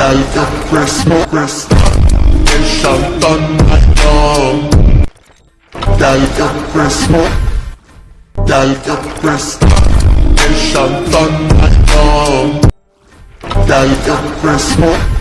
Gal Chris Chris Enchantan Magnum Gal Chris Gal Chris Enchantan Magnum Gal Chris